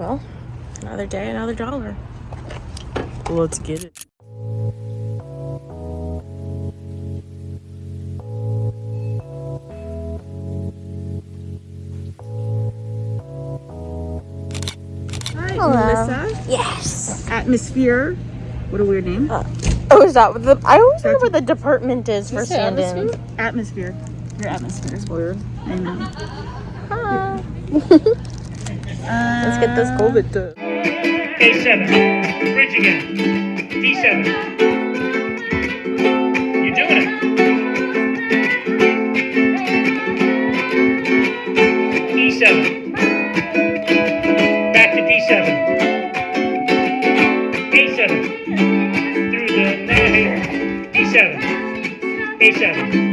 Well, another day, another dollar. Let's get it. Hi, Hello. Melissa. Yes. Atmosphere. What a weird name. Uh, oh, is that what the? I always wonder what the department is for Is it stand-in. Atmosphere. Your atmosphere is weird. I know. Huh. Let's get this COVID to. A7. Bridge again. D7. You're doing it. E7. Back to D7. A7. Through the neck. D7. A7.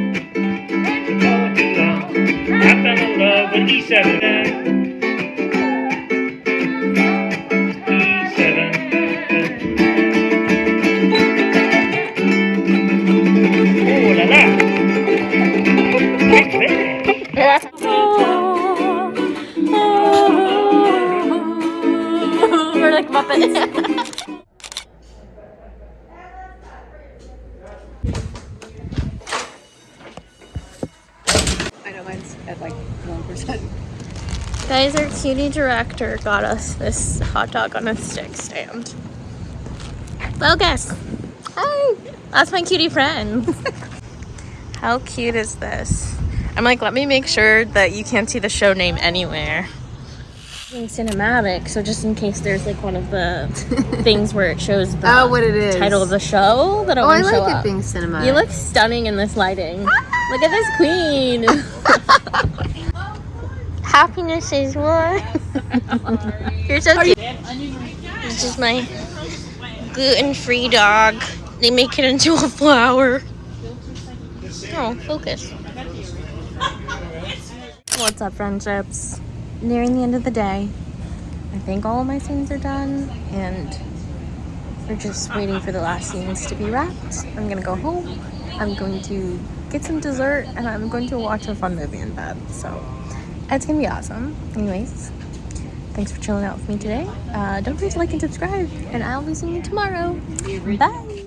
We're like Muppets. I know mine's at like 1%. Guys, our cutie director got us this hot dog on a stick stand. Well, guess. Hi. That's my cutie friend. How cute is this? I'm like, let me make sure that you can't see the show name anywhere. Being cinematic, so just in case there's like one of the things where it shows the Oh, what it is. title of the show that it Oh, I won't show like it up. being cinematic. You look stunning in this lighting. Look at this queen. Happiness is what? You're so cute. This is my gluten-free dog. They make it into a flower. Oh, focus. What's up, friendships? Nearing the end of the day. I think all of my scenes are done, and we're just waiting for the last scenes to be wrapped. I'm gonna go home. I'm going to get some dessert, and I'm going to watch a fun movie in bed. So it's gonna be awesome. Anyways, thanks for chilling out with me today. Uh, don't forget to like and subscribe, and I'll be seeing you tomorrow. Bye.